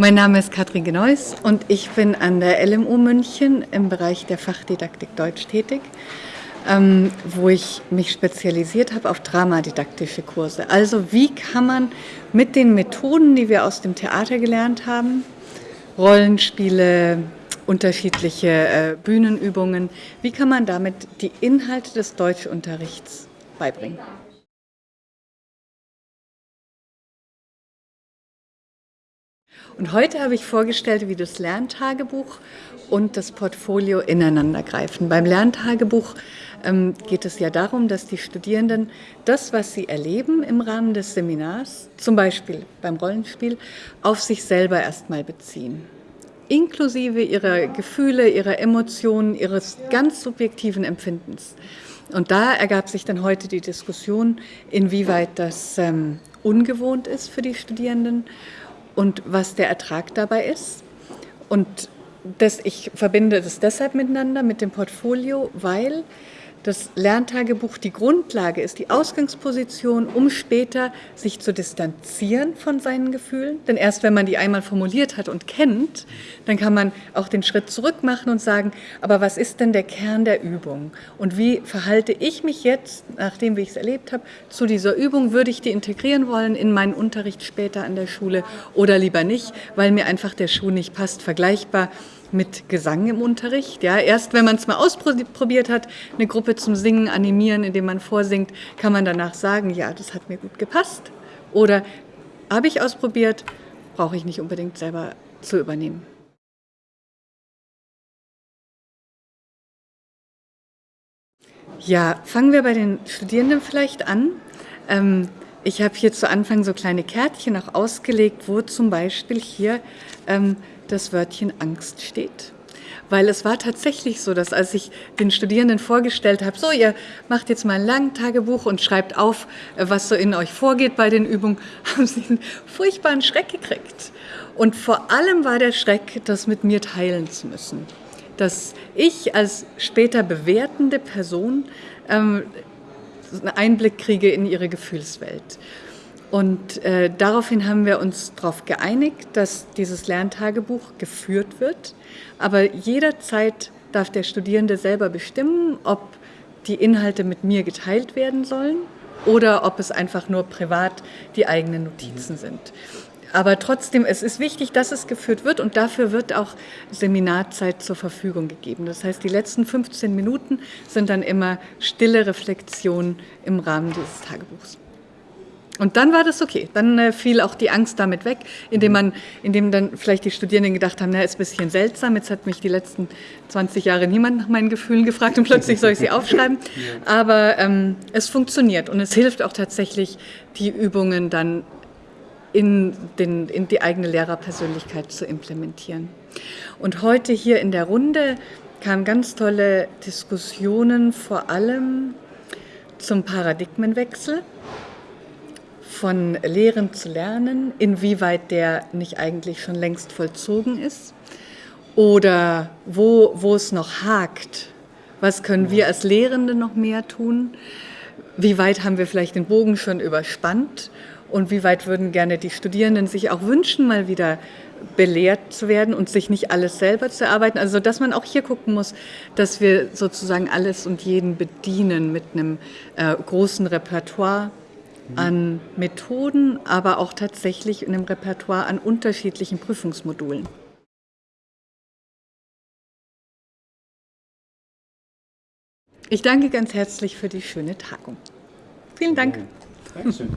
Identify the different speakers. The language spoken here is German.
Speaker 1: Mein Name ist Katrin Genois und ich bin an der LMU München im Bereich der Fachdidaktik Deutsch tätig, ähm, wo ich mich spezialisiert habe auf dramadidaktische Kurse. Also wie kann man mit den Methoden, die wir aus dem Theater gelernt haben, Rollenspiele, unterschiedliche äh, Bühnenübungen, wie kann man damit die Inhalte des Deutschunterrichts beibringen? Und heute habe ich vorgestellt, wie das Lerntagebuch und das Portfolio ineinander greifen. Beim Lerntagebuch ähm, geht es ja darum, dass die Studierenden das, was sie erleben im Rahmen des Seminars, zum Beispiel beim Rollenspiel, auf sich selber erstmal beziehen. Inklusive ihrer Gefühle, ihrer Emotionen, ihres ganz subjektiven Empfindens. Und da ergab sich dann heute die Diskussion, inwieweit das ähm, ungewohnt ist für die Studierenden und was der Ertrag dabei ist. Und das, ich verbinde das deshalb miteinander mit dem Portfolio, weil das Lerntagebuch die Grundlage ist, die Ausgangsposition, um später sich zu distanzieren von seinen Gefühlen. Denn erst wenn man die einmal formuliert hat und kennt, dann kann man auch den Schritt zurück machen und sagen, aber was ist denn der Kern der Übung? Und wie verhalte ich mich jetzt, nachdem ich es erlebt habe, zu dieser Übung? Würde ich die integrieren wollen in meinen Unterricht später an der Schule oder lieber nicht, weil mir einfach der Schuh nicht passt, vergleichbar mit Gesang im Unterricht. Ja, erst wenn man es mal ausprobiert hat, eine Gruppe zum Singen animieren, indem man vorsingt, kann man danach sagen, ja, das hat mir gut gepasst. Oder habe ich ausprobiert, brauche ich nicht unbedingt selber zu übernehmen. Ja, fangen wir bei den Studierenden vielleicht an. Ähm, ich habe hier zu Anfang so kleine Kärtchen auch ausgelegt, wo zum Beispiel hier ähm, das Wörtchen Angst steht. Weil es war tatsächlich so, dass als ich den Studierenden vorgestellt habe, so, ihr macht jetzt mal ein Langtagebuch und schreibt auf, was so in euch vorgeht bei den Übungen, haben sie einen furchtbaren Schreck gekriegt. Und vor allem war der Schreck, das mit mir teilen zu müssen. Dass ich als später bewertende Person ähm, einen Einblick kriege in ihre Gefühlswelt. Und äh, daraufhin haben wir uns darauf geeinigt, dass dieses Lerntagebuch geführt wird. Aber jederzeit darf der Studierende selber bestimmen, ob die Inhalte mit mir geteilt werden sollen oder ob es einfach nur privat die eigenen Notizen sind. Aber trotzdem, es ist wichtig, dass es geführt wird und dafür wird auch Seminarzeit zur Verfügung gegeben. Das heißt, die letzten 15 Minuten sind dann immer stille Reflexion im Rahmen dieses Tagebuchs. Und dann war das okay. Dann äh, fiel auch die Angst damit weg, indem man, indem dann vielleicht die Studierenden gedacht haben, na, ist ein bisschen seltsam. Jetzt hat mich die letzten 20 Jahre niemand nach meinen Gefühlen gefragt und plötzlich soll ich sie aufschreiben. Aber ähm, es funktioniert und es hilft auch tatsächlich, die Übungen dann in, den, in die eigene Lehrerpersönlichkeit zu implementieren. Und heute hier in der Runde kamen ganz tolle Diskussionen, vor allem zum Paradigmenwechsel von Lehren zu lernen, inwieweit der nicht eigentlich schon längst vollzogen ist oder wo, wo es noch hakt. Was können wir als Lehrende noch mehr tun? Wie weit haben wir vielleicht den Bogen schon überspannt? Und wie weit würden gerne die Studierenden sich auch wünschen, mal wieder belehrt zu werden und sich nicht alles selber zu erarbeiten? Also, dass man auch hier gucken muss, dass wir sozusagen alles und jeden bedienen mit einem äh, großen Repertoire an Methoden, aber auch tatsächlich in einem Repertoire an unterschiedlichen Prüfungsmodulen. Ich danke ganz herzlich für die schöne Tagung. Vielen Dank. Dankeschön.